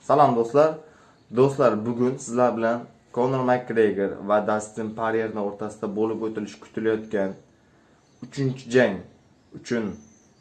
Salom do'stlar. Do'stlar, bugun sizlar bilan Conor McGregor va Dustin Poirier'ning o'rtasida bo'lib o'tilishi kutilayotgan 3-jang uchun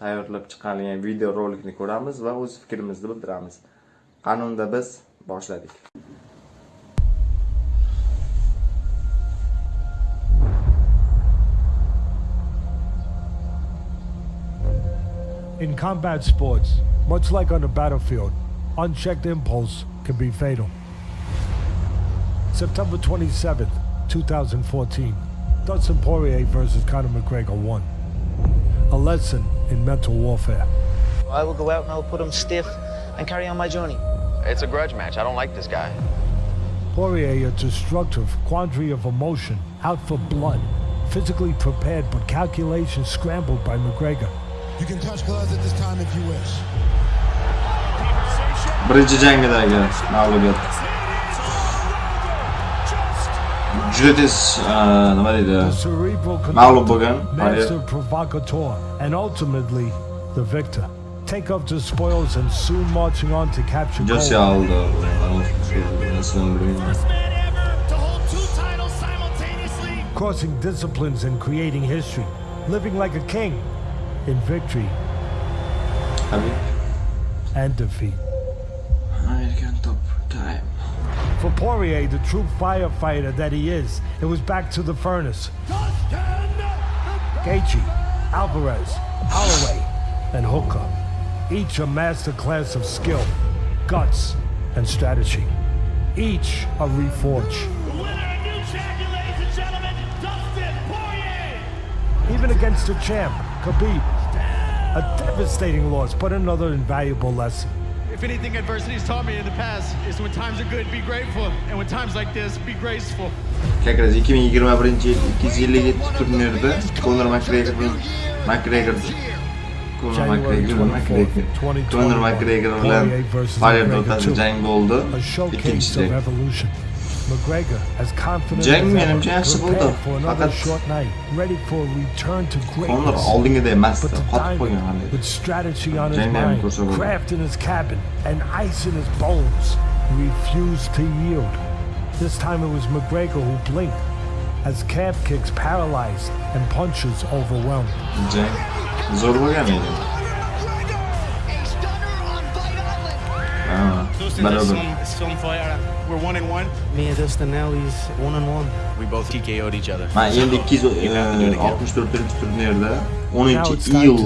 tayyorlab chiqarilgan video rolikni ko'ramiz va o'z fikrimizni bildiramiz. Qanunda biz boshladik. In combat sports, much like on the battlefield, unchecked impulse can be fatal. September 27th, 2014, Dustin Poirier versus Conor McGregor one. A lesson in mental warfare. I will go out and I'll put him stiff and carry on my journey. It's a grudge match. I don't like this guy. Poirier, a destructive quandary of emotion, out for blood, physically prepared but calculations scrambled by McGregor. You can touch gloves at this time if you wish. Birinchi jangidagi mag'lubiyat. Juda tez uh, nima deydi? Mag'lub bo'lgan master provocateur, and ultimately the victor. Take up the spoils and soon marching on to capture Jose gold. aldı. Nasıl bilmiyorum. man ever to hold two titles simultaneously. Crossing disciplines and creating history. Living like a king in victory and defeat. For Poirier, the true firefighter that he is, it was back to the furnace. Gaethje, Alvarez, Holloway, and Hooker. Each a masterclass of skill, guts, and strategy. Each a reforge. The winner and new champion, ladies and gentlemen, Dustin Poirier. Even against the champ, Khabib. A devastating loss, but another invaluable lesson. If anything adversity's taught me in the past is when times are good, be grateful, and when times like this, be graceful. Kakras 2021 yil 257 turnirda Conor McGregor bilan McGregor Conor McGregor 24th, McGregor 2021, Conor McGregor bilan Poirier o'rtasida jang bo'ldi. Ikkinchisi. Of evolution. McGregor as confident Jang as ever, menimcha yaxshi prepared bo'ldi. for another short night, ready for a return to Conor greatness. But the diamond, with strategy on his mind, craft in his cabin, and ice in his bones, refused to yield. This time it was McGregor who blinked, as calf kicks paralyzed and punches overwhelmed. Jang zo'r bo'lgan edi. Ha, Dustin, this is some, some fight. uh, We're one and one. Me and Dustin now, he's one on one. We both TKO'd each other. Man endi 264 turnirda 10-iyul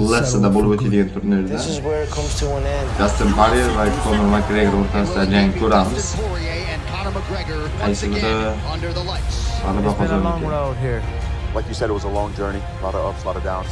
bo'lib o'tadigan turnirda This is where it comes to an end. Dustin Poirier va Conor McGregor o'rtasida jang ko'ramiz. Poirier and Conor McGregor once again under the lights. G'alaba It's been a long road here. Like you said, it was a long journey, a lot of ups, a lot of downs.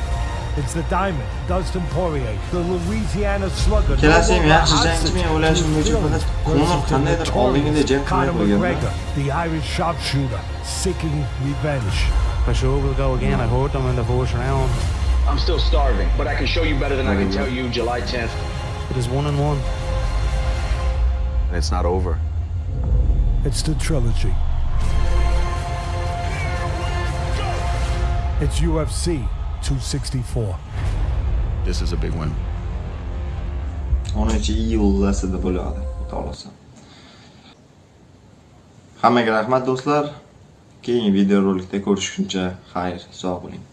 It's the diamond, Dustin Poirier, the Louisiana slugger. no Ikkalasi ham longer yaxshi hostage jangchi men to o'ylashim his bo'yicha feelings faqat Conor versus the qandaydir oldingida jang qilmay Conor qo'yganda. McGregor, the Irish sharpshooter, seeking revenge. For sure, we'll go again. I hurt them in the first round. I'm still starving, but I can show you better than I can tell you July 10th. It is one and one. And it's not over. It's the trilogy. It's UFC 264. This is a big win. 10-iyullasida bo'ladi, xudo xolasa. Hammaga rahmat do'stlar. Keyingi videorolikda ko'rishguncha xayr, sog' bo'ling.